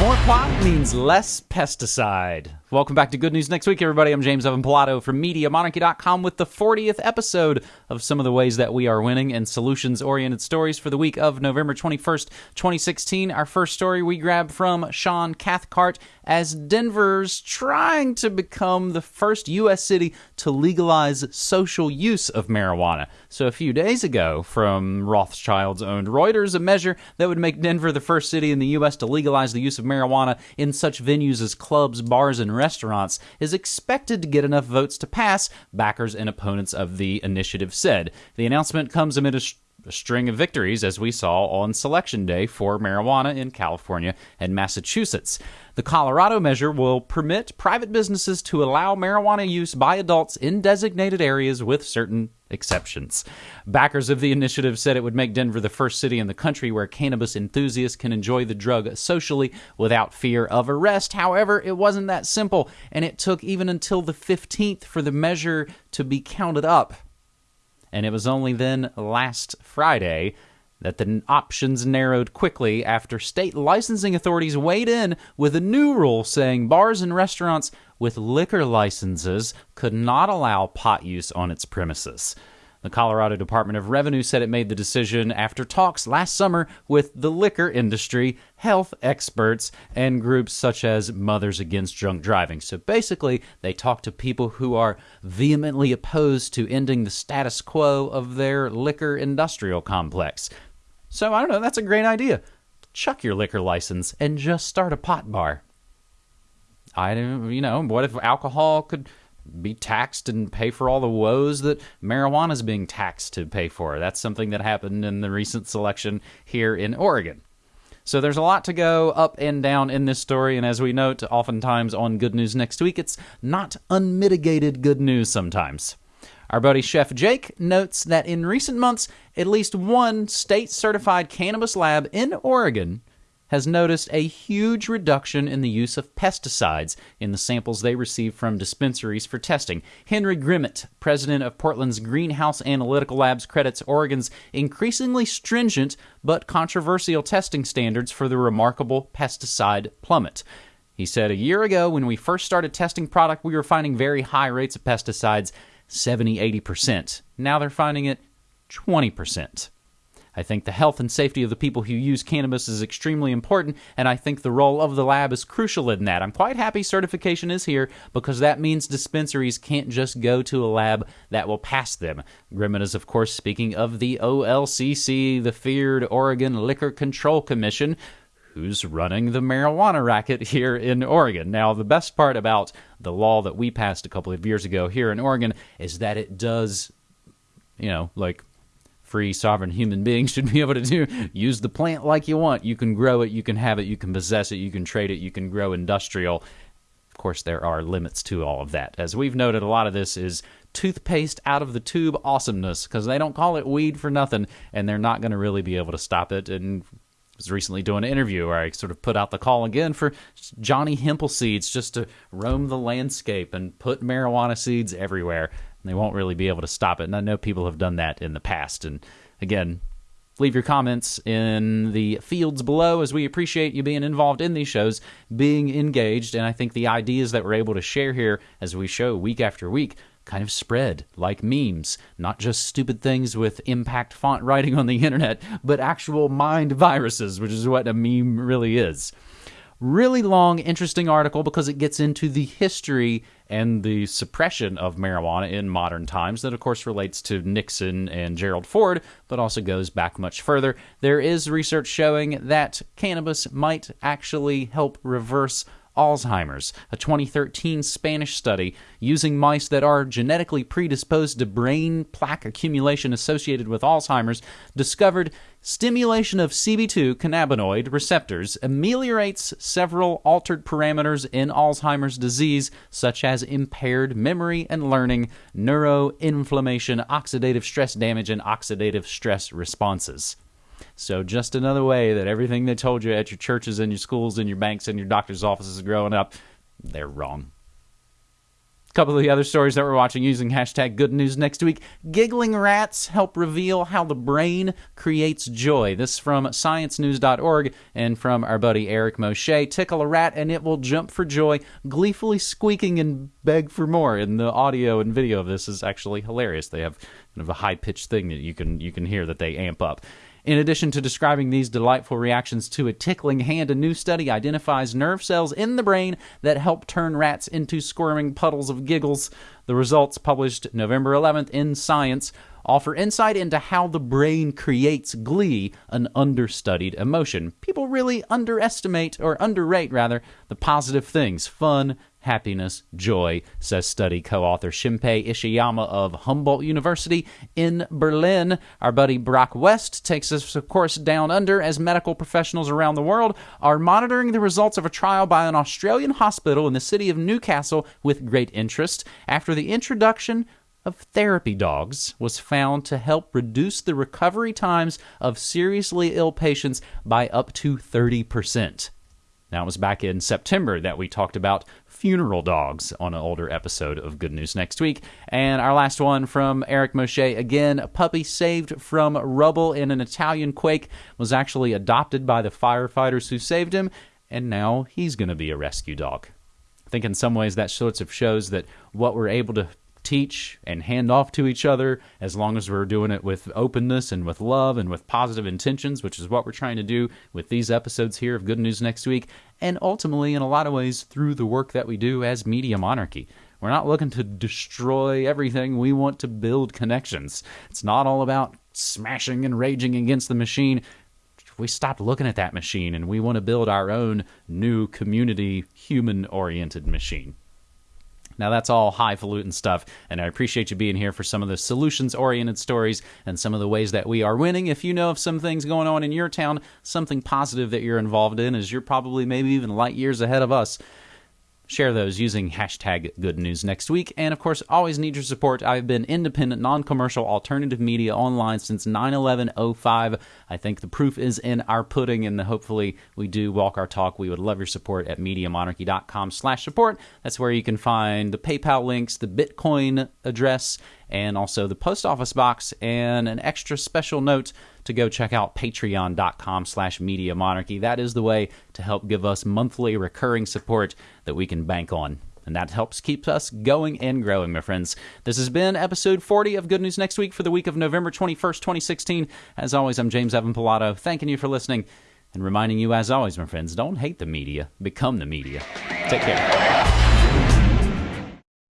More pot means less pesticide. Welcome back to Good News Next Week, everybody. I'm James Evan Pilato from MediaMonarchy.com with the 40th episode of some of the ways that we are winning and solutions oriented stories for the week of November 21st, 2016. Our first story we grab from Sean Cathcart as Denver's trying to become the first U.S. city to legalize social use of marijuana. So, a few days ago, from Rothschild's owned Reuters, a measure that would make Denver the first city in the U.S. to legalize the use of marijuana in such venues as clubs, bars, and restaurants is expected to get enough votes to pass, backers and opponents of the initiative said. The announcement comes amid a a string of victories, as we saw on Selection Day for marijuana in California and Massachusetts. The Colorado measure will permit private businesses to allow marijuana use by adults in designated areas with certain exceptions. Backers of the initiative said it would make Denver the first city in the country where cannabis enthusiasts can enjoy the drug socially without fear of arrest. However, it wasn't that simple, and it took even until the 15th for the measure to be counted up and it was only then last Friday that the options narrowed quickly after state licensing authorities weighed in with a new rule saying bars and restaurants with liquor licenses could not allow pot use on its premises. The Colorado Department of Revenue said it made the decision after talks last summer with the liquor industry, health experts, and groups such as Mothers Against Drunk Driving. So basically, they talked to people who are vehemently opposed to ending the status quo of their liquor industrial complex. So I don't know, that's a great idea. Chuck your liquor license and just start a pot bar. I don't, you know, what if alcohol could be taxed and pay for all the woes that marijuana is being taxed to pay for. That's something that happened in the recent selection here in Oregon. So there's a lot to go up and down in this story, and as we note oftentimes on Good News Next Week, it's not unmitigated good news sometimes. Our buddy Chef Jake notes that in recent months, at least one state certified cannabis lab in Oregon has noticed a huge reduction in the use of pesticides in the samples they receive from dispensaries for testing. Henry Grimmett, president of Portland's Greenhouse Analytical Labs, credits Oregon's increasingly stringent but controversial testing standards for the remarkable pesticide plummet. He said, A year ago, when we first started testing product, we were finding very high rates of pesticides 70 80%. Now they're finding it 20%. I think the health and safety of the people who use cannabis is extremely important, and I think the role of the lab is crucial in that. I'm quite happy certification is here because that means dispensaries can't just go to a lab that will pass them. Grimmett is, of course, speaking of the OLCC, the feared Oregon Liquor Control Commission who's running the marijuana racket here in Oregon. Now, the best part about the law that we passed a couple of years ago here in Oregon is that it does, you know, like free sovereign human beings should be able to do. Use the plant like you want. You can grow it. You can have it. You can possess it. You can trade it. You can grow industrial. Of course there are limits to all of that. As we've noted a lot of this is toothpaste out of the tube awesomeness because they don't call it weed for nothing and they're not going to really be able to stop it. And was recently doing an interview where I sort of put out the call again for Johnny Hempel seeds just to roam the landscape and put marijuana seeds everywhere they won't really be able to stop it. And I know people have done that in the past. And again, leave your comments in the fields below as we appreciate you being involved in these shows, being engaged. And I think the ideas that we're able to share here as we show week after week kind of spread like memes, not just stupid things with impact font writing on the internet, but actual mind viruses, which is what a meme really is. Really long, interesting article because it gets into the history and the suppression of marijuana in modern times. That, of course, relates to Nixon and Gerald Ford, but also goes back much further. There is research showing that cannabis might actually help reverse Alzheimer's. A 2013 Spanish study using mice that are genetically predisposed to brain plaque accumulation associated with Alzheimer's discovered stimulation of CB2 cannabinoid receptors ameliorates several altered parameters in Alzheimer's disease, such as impaired memory and learning, neuroinflammation, oxidative stress damage, and oxidative stress responses. So, just another way that everything they told you at your churches and your schools and your banks and your doctor's offices growing up, they're wrong. A couple of the other stories that we're watching using hashtag good news next week. Giggling rats help reveal how the brain creates joy. This from sciencenews.org and from our buddy Eric Moshe. Tickle a rat and it will jump for joy, gleefully squeaking and beg for more. And the audio and video of this is actually hilarious. They have kind of a high pitched thing that you can you can hear that they amp up. In addition to describing these delightful reactions to a tickling hand, a new study identifies nerve cells in the brain that help turn rats into squirming puddles of giggles. The results, published November 11th in Science, offer insight into how the brain creates glee, an understudied emotion. People really underestimate, or underrate rather, the positive things fun, happiness, joy, says study co author Shimpei Ishiyama of Humboldt University in Berlin. Our buddy Brock West takes us, of course, down under as medical professionals around the world are monitoring the results of a trial by an Australian hospital in the city of Newcastle with great interest after the introduction of therapy dogs was found to help reduce the recovery times of seriously ill patients by up to 30%. Now, it was back in September that we talked about funeral dogs on an older episode of Good News Next Week. And our last one from Eric Moshe again, a puppy saved from rubble in an Italian quake was actually adopted by the firefighters who saved him, and now he's going to be a rescue dog. I think in some ways that sorts of shows that what we're able to teach and hand off to each other as long as we're doing it with openness and with love and with positive intentions, which is what we're trying to do with these episodes here of Good News Next Week, and ultimately, in a lot of ways, through the work that we do as Media Monarchy. We're not looking to destroy everything. We want to build connections. It's not all about smashing and raging against the machine. We stopped looking at that machine and we want to build our own new community, human oriented machine. Now, that's all highfalutin stuff, and I appreciate you being here for some of the solutions oriented stories and some of the ways that we are winning. If you know of some things going on in your town, something positive that you're involved in, as you're probably maybe even light years ahead of us, Share those using hashtag good news next week. And of course, always need your support. I've been independent, non commercial, alternative media online since 9 11 05. I think the proof is in our pudding, and hopefully we do walk our talk. We would love your support at MediaMonarchy.com slash support. That's where you can find the PayPal links, the Bitcoin address, and also the post office box, and an extra special note to go check out patreon.com slash media monarchy. That is the way to help give us monthly recurring support that we can bank on. And that helps keep us going and growing, my friends. This has been episode 40 of Good News Next Week for the week of November 21st, 2016. As always, I'm James Evan Pilato, thanking you for listening and reminding you, as always, my friends, don't hate the media, become the media. Take care.